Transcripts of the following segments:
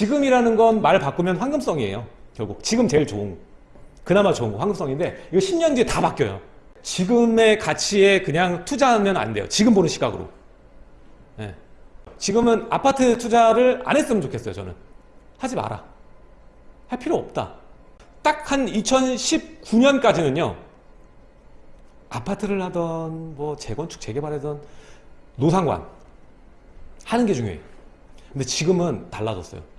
지금이라는 건 말 바꾸면 황금성이에요. 결국 지금 제일 좋은 그나마 좋은 거 황금성인데 이거 10년 뒤에 다 바뀌어요. 지금의 가치에 그냥 투자하면 안 돼요. 지금 보는 시각으로. 예. 지금은 아파트 투자를 안 했으면 좋겠어요. 저는 하지 마라. 할 필요 없다. 딱 한 2019년까지는요. 아파트를 하던 뭐 재건축 재개발하던 노상관 하는 게 중요해요. 근데 지금은 달라졌어요.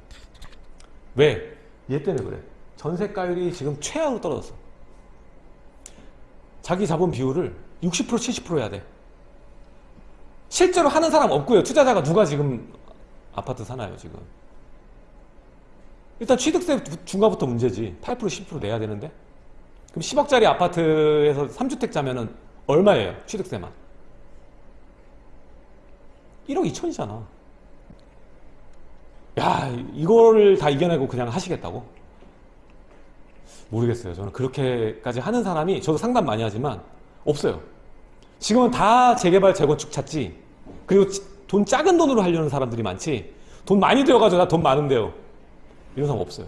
왜? 얘 때문에 그래. 전세가율이 지금 최하로 떨어졌어. 자기 자본 비율을 60% 70% 해야 돼. 실제로 하는 사람 없고요. 투자자가 누가 지금 아파트 사나요, 지금? 일단 취득세 중과부터 문제지. 8% 10% 내야 되는데. 그럼 10억짜리 아파트에서 3주택자면 은 얼마예요? 취득세만. 1억 2천이잖아. 야, 이거를 다 이겨내고 그냥 하시겠다고? 모르겠어요. 저는 그렇게까지 하는 사람이 저도 상담 많이 하지만 없어요. 지금은 다 재개발, 재건축 찾지. 그리고 돈 작은 돈으로 하려는 사람들이 많지. 돈 많이 들여가지고 나 돈 많은데요. 이런 사람 없어요.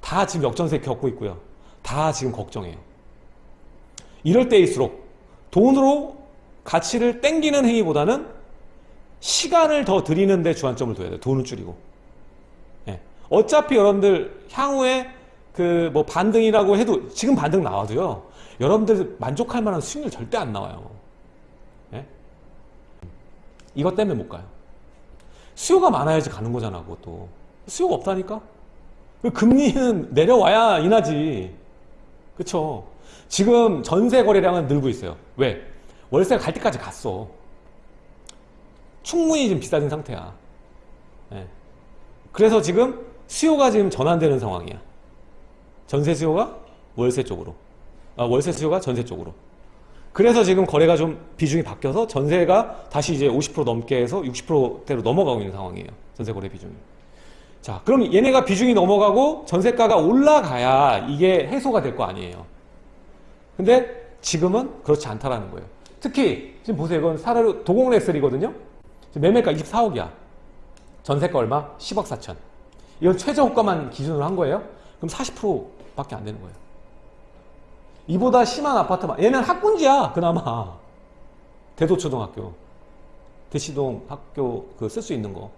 다 지금 역전세 겪고 있고요. 다 지금 걱정해요. 이럴 때일수록 돈으로 가치를 땡기는 행위보다는 시간을 더 드리는 데 주안점을 둬야 돼요. 돈을 줄이고. 예. 어차피 여러분들 향후에 그 뭐 반등이라고 해도 지금 반등 나와도요. 여러분들 만족할 만한 수익률 절대 안 나와요. 예? 이것 때문에 못 가요. 수요가 많아야지 가는 거잖아, 그것도. 수요가 없다니까? 금리는 내려와야 인하지. 그쵸? 지금 전세 거래량은 늘고 있어요. 왜? 월세가 갈 때까지 갔어. 충분히 지금 비싸진 상태야. 예. 그래서 지금 수요가 지금 전환되는 상황이야. 전세 수요가 월세 쪽으로. 아, 월세 수요가 전세 쪽으로. 그래서 지금 거래가 좀 비중이 바뀌어서 전세가 다시 이제 50% 넘게 해서 60%대로 넘어가고 있는 상황이에요. 전세 거래 비중이. 자, 그럼 얘네가 비중이 넘어가고 전세가가 올라가야 이게 해소가 될 거 아니에요. 근데 지금은 그렇지 않다라는 거예요. 특히 지금 보세요. 이건 사례로 도공 레슬이거든요. 매매가 24억이야. 전세가 얼마? 10억 4천. 이건 최저 호가만 기준으로 한 거예요. 그럼 40%밖에 안 되는 거예요. 이보다 심한 아파트만 얘는 학군지야 그나마 대도초등학교 대시동 학교 그 쓸 수 있는 거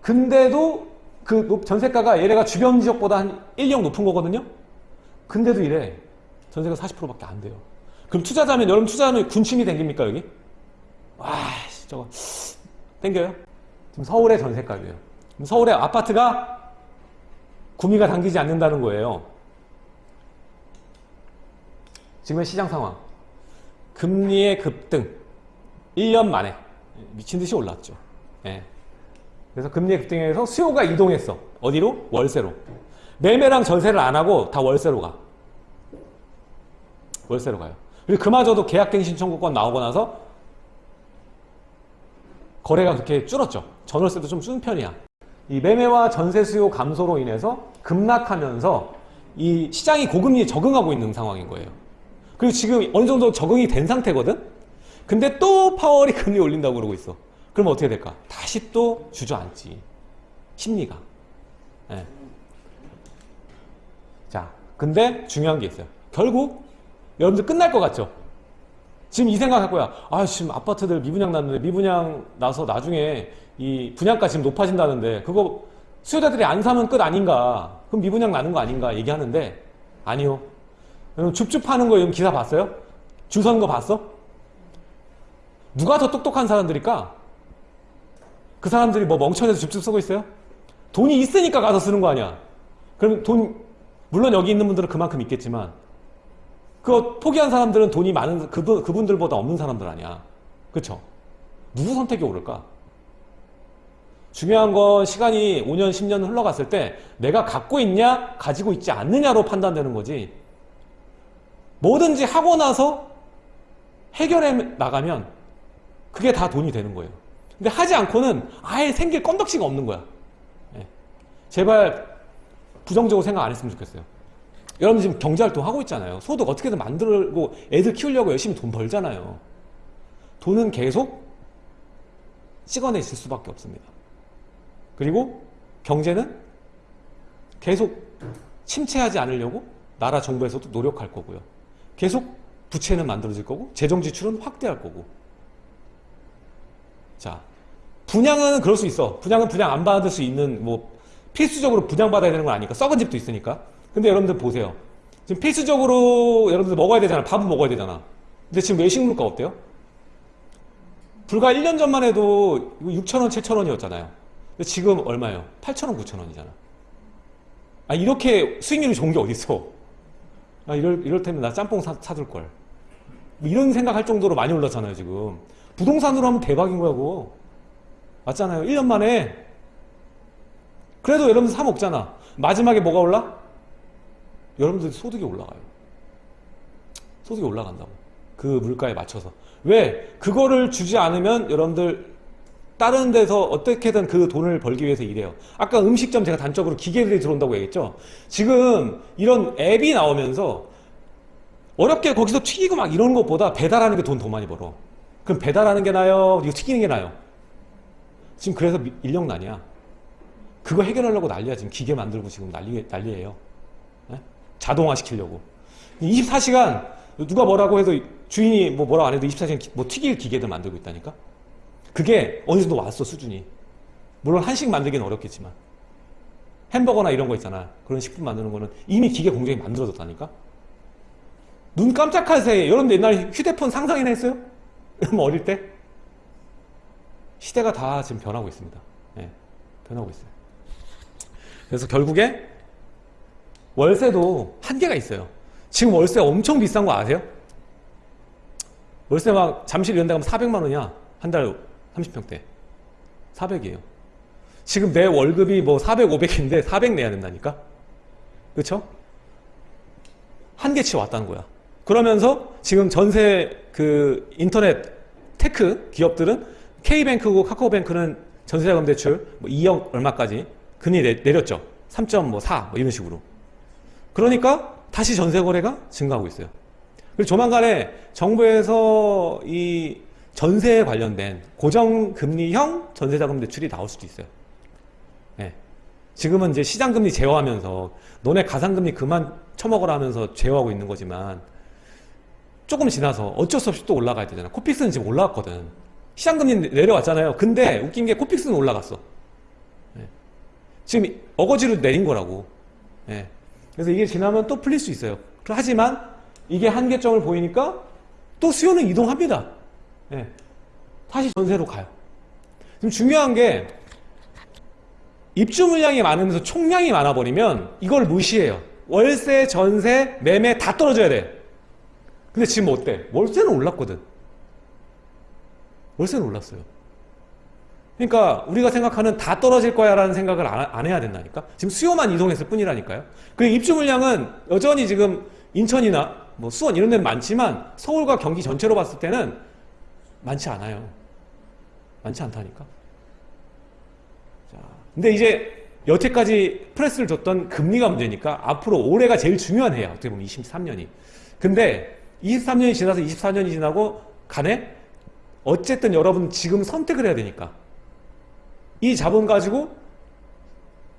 근데도 그 전세가가 얘네가 주변 지역보다 한 1, 2억 높은 거거든요 근데도 이래 전세가 40%밖에 안 돼요 그럼 투자자면 여러분 투자하면 군침이 댕깁니까 여기? 와 저거 땡겨요? 지금 서울의 전세가예요. 서울의 아파트가 구미가 당기지 않는다는 거예요. 지금의 시장 상황. 금리의 급등. 1년 만에. 미친 듯이 올랐죠. 예. 그래서 금리의 급등에서 수요가 이동했어. 어디로? 월세로. 매매랑 전세를 안 하고 다 월세로 가. 월세로 가요. 그리고 그마저도 계약갱신 청구권 나오고 나서 거래가 그렇게 줄었죠 전월세도 좀 줄은 편이야 이 매매와 전세 수요 감소로 인해서 급락하면서 이 시장이 고금리에 적응하고 있는 상황인 거예요 그리고 지금 어느 정도 적응이 된 상태거든? 근데 또 파월이 금리 올린다고 그러고 있어. 그럼 어떻게 될까? 다시 또 주저앉지. 심리가. 네. 자, 근데 중요한 게 있어요. 결국 여러분들 끝날 것 같죠? 지금 이 생각 할 거야. 아, 지금 아파트들 미분양 났는데 미분양 나서 나중에 이 분양가 지금 높아진다는데 그거 수요자들이 안 사면 끝 아닌가? 그럼 미분양 나는 거 아닌가? 얘기하는데 아니요. 여러분 줍줍 하는 거 기사 봤어요? 줄 서는 거 봤어? 누가 더 똑똑한 사람들일까? 그 사람들이 뭐 멍청해서 줍줍 쓰고 있어요? 돈이 있으니까 가서 쓰는 거 아니야 그럼 돈 물론 여기 있는 분들은 그만큼 있겠지만 그 포기한 사람들은 돈이 많은 그분, 그분들보다 없는 사람들 아니야 그쵸? 누구 선택이 옳을까? 중요한 건 시간이 5년 10년 흘러갔을 때 내가 갖고 있냐 가지고 있지 않느냐로 판단되는 거지 뭐든지 하고 나서 해결해 나가면 그게 다 돈이 되는 거예요. 근데 하지 않고는 아예 생길 건덕지가 없는 거야. 예. 제발 부정적으로 생각 안 했으면 좋겠어요. 여러분 지금 경제활동 하고 있잖아요. 소득 어떻게든 만들고 애들 키우려고 열심히 돈 벌잖아요. 돈은 계속 찍어내실 수밖에 없습니다. 그리고 경제는 계속 침체하지 않으려고 나라 정부에서도 노력할 거고요. 계속 부채는 만들어질 거고 재정 지출은 확대할 거고. 자, 분양은 그럴 수 있어. 분양은 분양 안 받을 수 있는 뭐 필수적으로 분양받아야 되는 건 아니까 썩은 집도 있으니까. 근데 여러분들 보세요. 지금 필수적으로 여러분들 먹어야 되잖아. 밥은 먹어야 되잖아. 근데 지금 외식 물가 어때요? 불과 1년 전만 해도 6,000원, 7,000원이었잖아요. 근데 지금 얼마예요? 8,000원, 9,000원이잖아. 아, 이렇게 수익률이 좋은 게 어딨어? 아, 이럴, 이럴 테면 나 짬뽕 사, 사둘 걸. 뭐 이런 생각할 정도로 많이 올랐잖아요, 지금. 부동산으로 하면 대박인 그거. 맞잖아요. 1년 만에. 그래도 여러분들 사 먹잖아. 마지막에 뭐가 올라? 여러분들 소득이 올라가요. 소득이 올라간다고. 그 물가에 맞춰서. 왜? 그거를 주지 않으면 여러분들 다른 데서 어떻게든 그 돈을 벌기 위해서 일해요. 아까 음식점 제가 단적으로 기계들이 들어온다고 얘기했죠. 지금 이런 앱이 나오면서 어렵게 거기서 튀기고 막 이런 것보다 배달하는 게 돈 더 많이 벌어. 그럼 배달하는 게 나아요? 이거 튀기는 게 나아요? 지금 그래서 미- 인력난이야. 그거 해결하려고 난리야. 지금 기계 만들고 지금 난리, 난리예요. 예? 자동화 시키려고. 24시간 누가 뭐라고 해도 주인이 뭐 뭐라고 안 해도 24시간 기- 뭐 튀길 기계들 만들고 있다니까? 그게 어느 정도 왔어, 수준이. 물론 한식 만들기는 어렵겠지만. 햄버거나 이런 거 있잖아. 그런 식품 만드는 거는 이미 기계 공장이 만들어졌다니까? 눈 깜짝할 새에, 여러분들 옛날에 휴대폰 상상이나 했어요? 어릴 때? 시대가 다 지금 변하고 있습니다. 예, 변하고 있어요. 그래서 결국에 월세도 한계가 있어요. 지금 월세 엄청 비싼 거 아세요? 월세 막 잠실 이런 데 가면 400만 원이야. 한 달 30평대. 400이에요. 지금 내 월급이 뭐 400, 500인데 400 내야 된다니까? 그쵸? 한계치 왔다는 거야. 그러면서 지금 전세 그 인터넷 테크 기업들은 K뱅크고 카카오뱅크는 전세자금 대출 뭐 2억 얼마까지 금리 내, 내렸죠. 3.4 뭐 이런 식으로. 그러니까 다시 전세 거래가 증가하고 있어요. 그리고 조만간에 정부에서 이 전세에 관련된 고정금리형 전세자금 대출이 나올 수도 있어요. 예. 지금은 이제 시장금리 제어하면서 너네 가산금리 그만 처먹으라 하면서 제어하고 있는 거지만 조금 지나서 어쩔 수 없이 또 올라가야 되잖아. 코픽스는 지금 올라갔거든. 시장금리 내려왔잖아요. 근데 웃긴 게 코픽스는 올라갔어. 예. 지금 어거지로 내린 거라고. 예. 그래서 이게 지나면 또 풀릴 수 있어요. 하지만 이게 한계점을 보이니까 또 수요는 이동합니다. 예. 다시 전세로 가요. 지금 중요한 게 입주 물량이 많으면서 총량이 많아버리면 이걸 무시해요. 월세, 전세, 매매 다 떨어져야 돼. 근데 지금 어때? 월세는 올랐거든. 월세는 올랐어요. 그러니까 우리가 생각하는 다 떨어질 거야 라는 생각을 안, 안 해야 된다니까? 지금 수요만 이동했을 뿐이라니까요? 그리고 입주 물량은 여전히 지금 인천이나 뭐 수원 이런 데는 많지만 서울과 경기 전체로 봤을 때는 많지 않아요. 많지 않다니까? 자, 근데 이제 여태까지 프레스를 줬던 금리가 문제니까 앞으로 올해가 제일 중요한 해야 어떻게 보면 23년이. 근데 23년이 지나서 24년이 지나고 간에 어쨌든 여러분 지금 선택을 해야 되니까 이 자본 가지고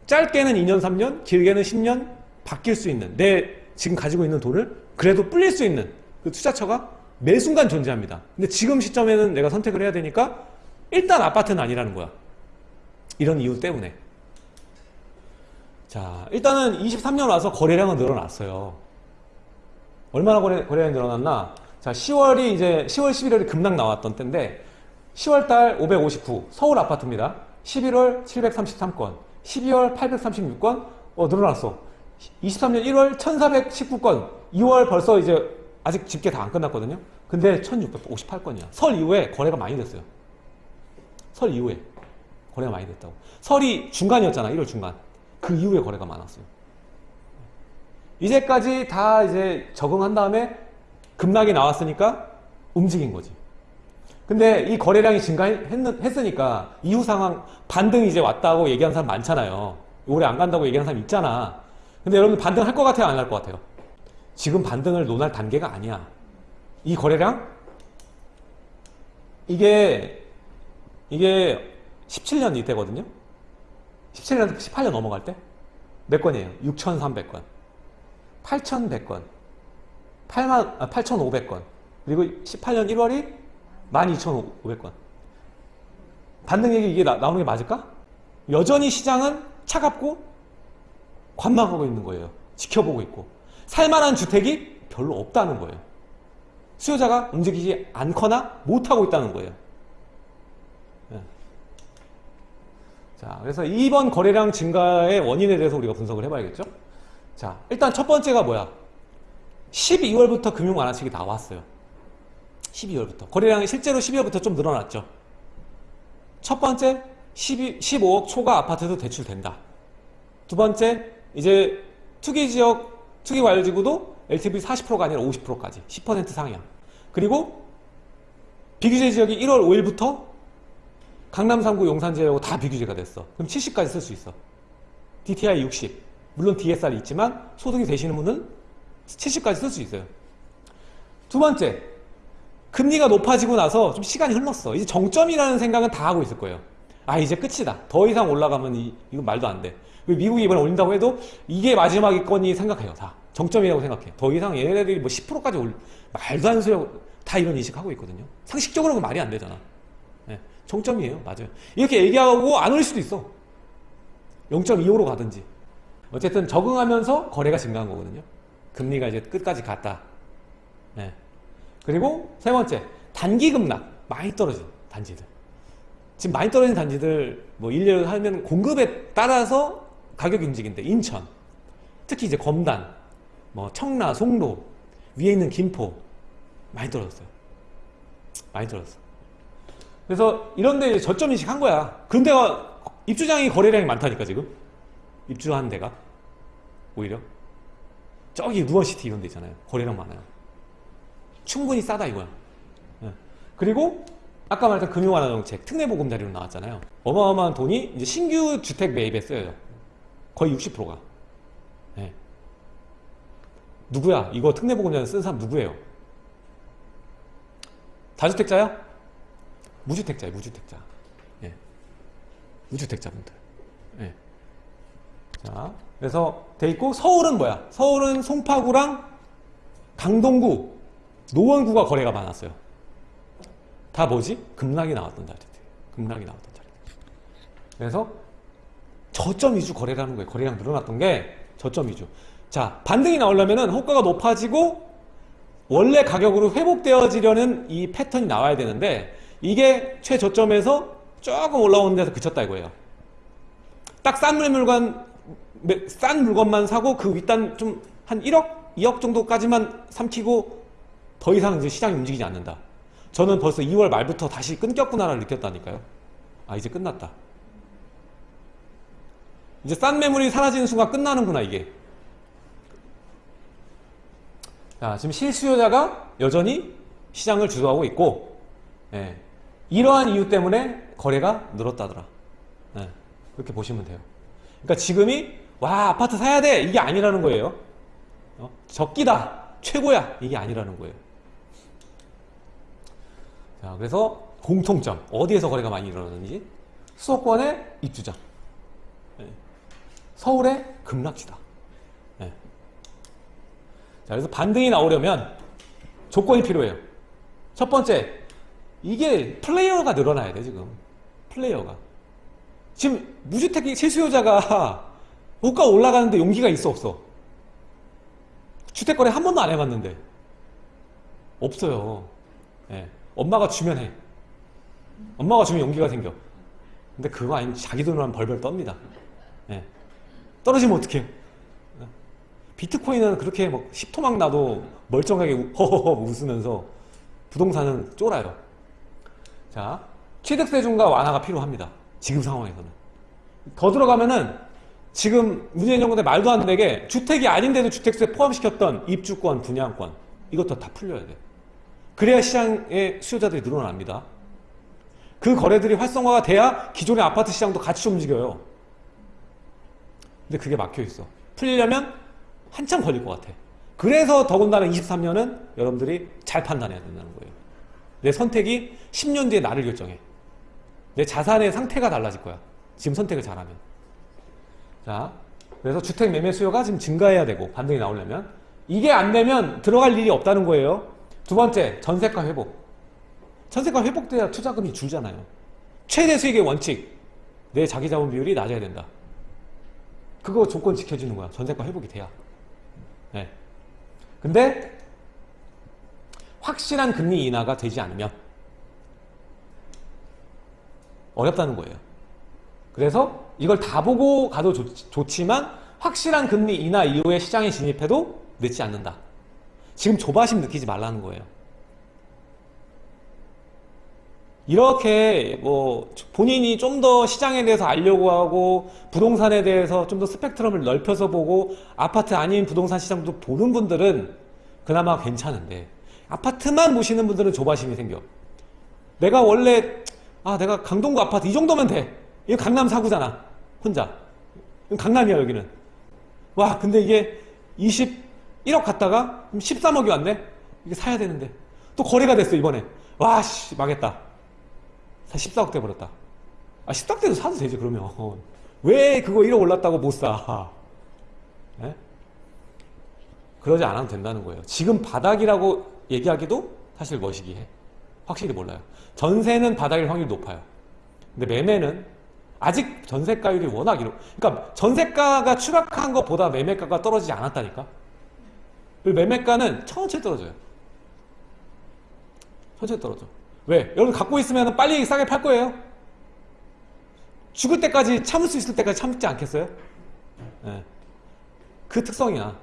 짧게는 2년, 3년, 길게는 10년 바뀔 수 있는 내 지금 가지고 있는 돈을 그래도 불릴 수 있는 그 투자처가 매 순간 존재합니다. 근데 지금 시점에는 내가 선택을 해야 되니까 일단 아파트는 아니라는 거야. 이런 이유 때문에. 자, 일단은 23년 와서 거래량은 늘어났어요. 얼마나 거래, 거래량이 늘어났나? 자, 10월이 이제 10월, 11월이 급락 나왔던 때인데 10월 달 559, 서울 아파트입니다. 11월 733건, 12월 836건, 어, 늘어났어. 23년 1월 1419건, 2월 벌써 이제 아직 집계 다 안 끝났거든요. 근데 1658건이야. 설 이후에 거래가 많이 됐어요. 설 이후에 거래가 많이 됐다고. 설이 중간이었잖아, 1월 중간. 그 이후에 거래가 많았어요. 이제까지 다 이제 적응한 다음에 급락이 나왔으니까 움직인 거지. 근데 이 거래량이 증가했으니까 이후 상황 반등이 이제 왔다고 얘기하는 사람 많잖아요. 올해 안 간다고 얘기하는 사람 있잖아. 근데 여러분 반등할 것 같아요? 안 할 것 같아요? 지금 반등을 논할 단계가 아니야. 이 거래량? 이게, 이게 17년 이때거든요? 17년, 18년 넘어갈 때? 몇 건이에요? 6,300건. 8,100건. 8만, 아, 8,500건. 그리고 18년 1월이 12,500건. 반등얘기 이게 나, 나오는 게 맞을까? 여전히 시장은 차갑고 관망하고 있는 거예요. 지켜보고 있고. 살만한 주택이 별로 없다는 거예요. 수요자가 움직이지 않거나 못하고 있다는 거예요. 예. 자, 그래서 이번 거래량 증가의 원인에 대해서 우리가 분석을 해봐야겠죠? 자, 일단 첫 번째가 뭐야? 12월부터 금융 완화책이 나왔어요. 12월부터. 거래량이 실제로 12월부터 좀 늘어났죠. 첫 번째, 12, 15억 초과 아파트도 대출된다. 두 번째, 이제 투기 지역, 투기 완료지구도 LTV 40%가 아니라 50%까지 10% 상향. 그리고 비규제 지역이 1월 5일부터 강남 3구 용산 지역하고 다 비규제가 됐어. 그럼 70까지 쓸 수 있어. DTI 60. 물론 DSR이 있지만 소득이 되시는 분은 70까지 쓸 수 있어요. 두 번째, 금리가 높아지고 나서 좀 시간이 흘렀어. 이제 정점이라는 생각은 다 하고 있을 거예요. 아, 이제 끝이다. 더 이상 올라가면 이, 이건 말도 안 돼. 미국이 이번에 올린다고 해도 이게 마지막이거니 생각해요. 다. 정점이라고 생각해. 더 이상 얘네들이 뭐 10%까지 올, 말도 안 소리 다 이런 인식하고 있거든요. 상식적으로는 말이 안 되잖아. 네, 정점이에요. 맞아요. 이렇게 얘기하고 안 올 수도 있어. 0.25로 가든지. 어쨌든 적응하면서 거래가 증가한 거거든요. 금리가 이제 끝까지 갔다. 네. 그리고 세 번째, 단기 급락. 많이 떨어진 단지들. 지금 많이 떨어진 단지들, 뭐, 일례로 하면 공급에 따라서 가격이 움직인데, 인천. 특히 이제 검단, 뭐, 청라, 송도, 위에 있는 김포. 많이 떨어졌어요. 많이 떨어졌어. 그래서 이런데 저점 인식 한 거야. 데가 입주장이 거래량이 많다니까, 지금. 입주한 데가. 오히려. 저기 누원시티 이런 데 있잖아요. 거래량 많아요. 충분히 싸다 이거야. 예. 그리고 아까 말했던 금융 완화 정책 특례보금자리로 나왔잖아요. 어마어마한 돈이 이제 신규 주택 매입에 쓰여요. 거의 60%가. 예. 누구야? 이거 특례보금자리 쓴 사람 누구예요? 다주택자야? 무주택자예요. 무주택자. 예. 무주택자분들. 예. 자, 그래서 돼 있고 서울은 뭐야? 서울은 송파구랑 강동구, 노원구가 거래가 많았어요. 다 뭐지? 급락이 나왔던 자리들. 급락이 나왔던 자리들. 그래서 저점 위주 거래라는 거예요. 거래량 늘어났던 게 저점 위주. 자, 반등이 나오려면은 호가가 높아지고 원래 가격으로 회복되어지려는 이 패턴이 나와야 되는데 이게 최저점에서 조금 올라오는 데서 그쳤다 이거예요. 딱 싼 물건 싼 물건만 사고 그 윗단 좀 한 1억, 2억 정도까지만 삼키고 더 이상 이제 시장이 움직이지 않는다. 저는 벌써 2월 말부터 다시 끊겼구나를 느꼈다니까요. 아 이제 끝났다. 이제 싼 매물이 사라지는 순간 끝나는구나 이게. 자 지금 실수요자가 여전히 시장을 주도하고 있고 예, 이러한 이유 때문에 거래가 늘었다더라. 예, 그렇게 보시면 돼요. 그러니까 지금이 와 아파트 사야 돼 이게 아니라는 거예요. 어? 적기다 최고야 이게 아니라는 거예요. 자 그래서 공통점 어디에서 거래가 많이 일어나는지 수도권의 입주자 네. 서울의 급락지다. 네. 자 그래서 반등이 나오려면 조건이 필요해요. 첫 번째 이게 플레이어가 늘어나야 돼 지금 플레이어가 지금 무주택 실수요자가 호가 올라가는데 용기가 있어 없어? 주택거래 한 번도 안 해봤는데 없어요. 예. 엄마가 주면 해. 엄마가 주면 용기가 생겨. 근데 그거 아니면 자기 돈으로 하면 벌벌 떱니다. 예. 떨어지면 어떡해요? 예. 비트코인은 그렇게 막 10토막 나도 멀쩡하게 허허허 웃으면서 부동산은 쫄아요. 자, 취득세중과 완화가 필요합니다. 지금 상황에서는. 더 들어가면은 지금 문재인 정부 때 말도 안 되게 주택이 아닌데도 주택세 포함시켰던 입주권, 분양권 이것도 다 풀려야 돼. 그래야 시장의 수요자들이 늘어납니다. 그 거래들이 활성화가 돼야 기존의 아파트 시장도 같이 움직여요. 근데 그게 막혀 있어. 풀리려면 한참 걸릴 것 같아. 그래서 더군다나 23년은 여러분들이 잘 판단해야 된다는 거예요. 내 선택이 10년 뒤에 나를 결정해. 내 자산의 상태가 달라질 거야. 지금 선택을 잘하면. 자, 그래서 주택 매매 수요가 지금 증가해야 되고 반등이 나오려면 이게 안 되면 들어갈 일이 없다는 거예요. 두 번째, 전세가 회복. 전세가 회복돼야 투자금이 줄잖아요. 최대 수익의 원칙. 내 자기 자본 비율이 낮아야 된다. 그거 조건 지켜주는 거야. 전세가 회복이 돼야. 네. 근데 확실한 금리 인하가 되지 않으면 어렵다는 거예요. 그래서 이걸 다 보고 가도 좋, 지만 확실한 금리 인하 이후에 시장에 진입해도 늦지 않는다. 지금 조바심 느끼지 말라는 거예요. 이렇게 뭐 본인이 좀 더 시장에 대해서 알려고 하고 부동산에 대해서 좀 더 스펙트럼을 넓혀서 보고 아파트 아닌 부동산 시장도 보는 분들은 그나마 괜찮은데 아파트만 보시는 분들은 조바심이 생겨. 내가 원래 아 내가 강동구 아파트 이 정도면 돼. 이거 강남 사구잖아. 혼자. 강남이야 여기는. 와 근데 이게 21억 갔다가 13억이 왔네. 이게 사야 되는데 또 거래가 됐어 이번에. 와씨 망했다. 14억 돼 버렸다. 아 14억 돼도 사도 되지 그러면. 왜 그거 1억 올랐다고 못 사? 예? 그러지 않아도 된다는 거예요. 지금 바닥이라고 얘기하기도 사실 머시기 해. 확실히 몰라요. 전세는 바닥일 확률이 높아요. 근데 매매는 아직 전세가율이 워낙 이렇 그러니까 전세가가 추락한 것보다 매매가가 떨어지지 않았다니까. 매매가는 천천히 떨어져요. 천천히 떨어져. 왜? 여러분 갖고 있으면 빨리 싸게 팔 거예요. 죽을 때까지 참을 수 있을 때까지 참지 않겠어요? 예. 그 특성이야.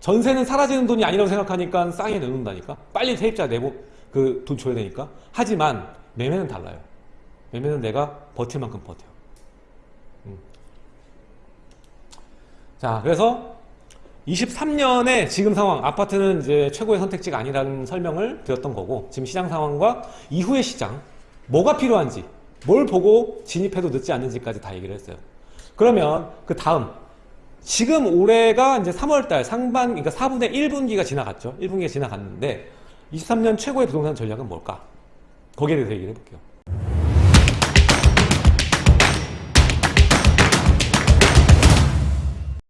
전세는 사라지는 돈이 아니라고 생각하니까 싸게 내놓는다니까. 빨리 세입자 내고 그 돈 줘야 되니까. 하지만 매매는 달라요. 매매는 내가 버틸 만큼 버텨. 음. 자, 그래서 23년에 지금 상황, 아파트는 이제 최고의 선택지가 아니라는 설명을 드렸던 거고, 지금 시장 상황과 이후의 시장, 뭐가 필요한지, 뭘 보고 진입해도 늦지 않는지까지 다 얘기를 했어요. 그러면 그 다음, 지금 올해가 이제 3월달 상반, 그러니까 4분의 1분기가 지나갔죠. 1분기가 지나갔는데, 23년 최고의 부동산 전략은 뭘까? 거기에 대해서 얘기를 해볼게요.